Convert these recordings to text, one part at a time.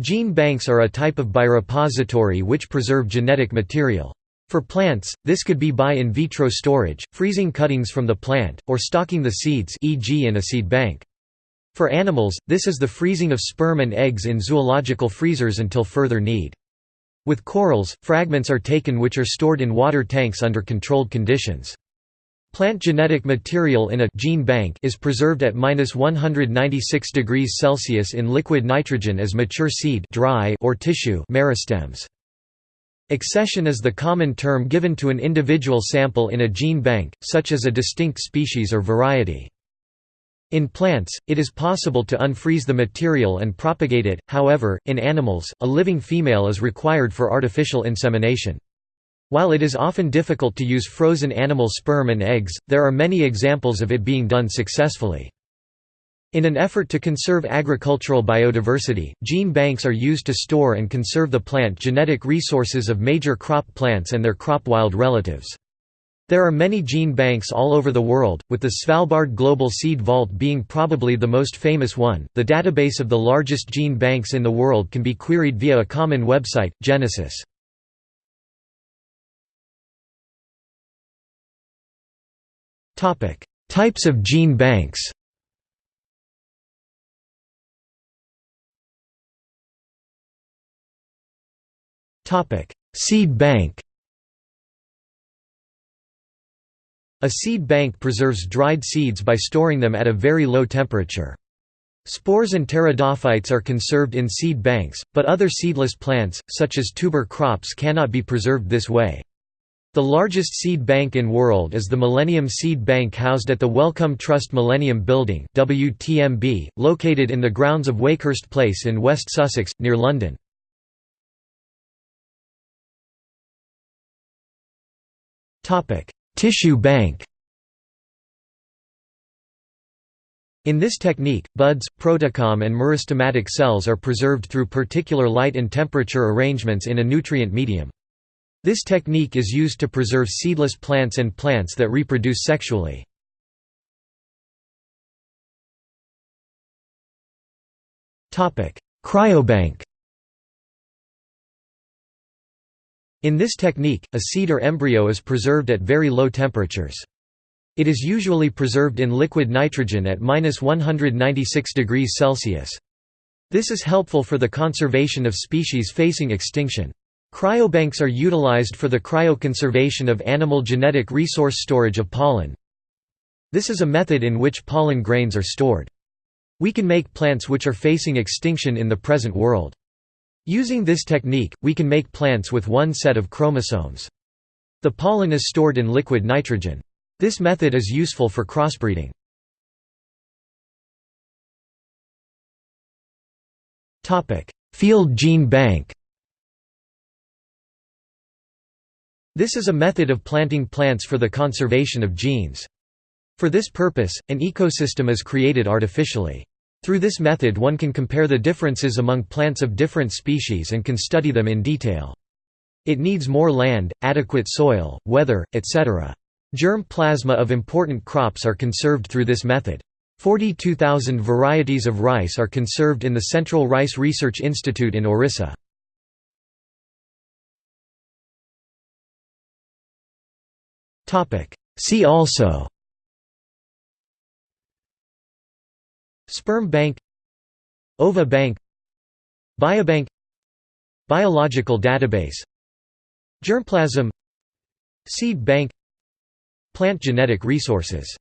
Gene banks are a type of biorepository which preserve genetic material. For plants, this could be by in vitro storage, freezing cuttings from the plant, or stocking the seeds e.g. in a seed bank. For animals, this is the freezing of sperm and eggs in zoological freezers until further need. With corals, fragments are taken which are stored in water tanks under controlled conditions. Plant genetic material in a gene bank is preserved at -196 degrees Celsius in liquid nitrogen as mature seed dry or tissue meristems. Accession is the common term given to an individual sample in a gene bank, such as a distinct species or variety. In plants, it is possible to unfreeze the material and propagate it, however, in animals, a living female is required for artificial insemination. While it is often difficult to use frozen animal sperm and eggs, there are many examples of it being done successfully. In an effort to conserve agricultural biodiversity, gene banks are used to store and conserve the plant genetic resources of major crop plants and their crop wild relatives. There are many gene banks all over the world, with the Svalbard Global Seed Vault being probably the most famous one. The database of the largest gene banks in the world can be queried via a common website, Genesys. Types of gene banks. Seed bank. A seed bank preserves dried seeds by storing them at a very low temperature. Spores and pteridophytes are conserved in seed banks, but other seedless plants, such as tuber crops cannot be preserved this way. The largest seed bank in world is the Millennium Seed Bank housed at the Wellcome Trust Millennium Building WTMB, located in the grounds of Wakehurst Place in West Sussex, near London. Tissue bank In this technique, buds, protocorm and meristematic cells are preserved through particular light and temperature arrangements in a nutrient medium. This technique is used to preserve seedless plants and plants that reproduce sexually. Cryobank In this technique, a seed or embryo is preserved at very low temperatures. It is usually preserved in liquid nitrogen at -196 degrees Celsius. This is helpful for the conservation of species facing extinction. Cryobanks are utilized for the cryoconservation of animal genetic resource storage of pollen. This is a method in which pollen grains are stored. We can make plants which are facing extinction in the present world. Using this technique, we can make plants with one set of chromosomes. The pollen is stored in liquid nitrogen. This method is useful for crossbreeding. Field gene bank This is a method of planting plants for the conservation of genes. For this purpose, an ecosystem is created artificially. Through this method one can compare the differences among plants of different species and can study them in detail. It needs more land, adequate soil, weather, etc. Germ plasma of important crops are conserved through this method. 42,000 varieties of rice are conserved in the Central Rice Research Institute in Orissa. See also. Sperm bank. Ova bank. Biobank. Biological database. Germplasm. Seed bank. Plant genetic resources.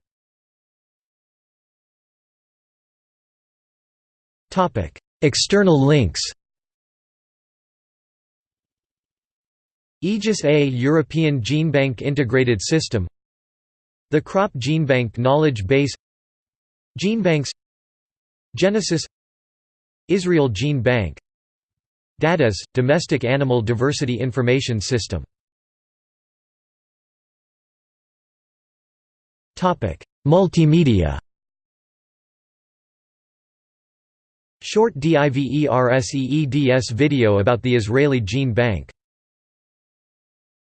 External links Aegis A European GeneBank Integrated System. The Crop GeneBank Knowledge Base. GeneBanks Genesys. Israel Gene Bank. DADIS – Domestic Animal Diversity Information System. Multimedia. Short DIVERSEEDS video about the Israeli Gene Bank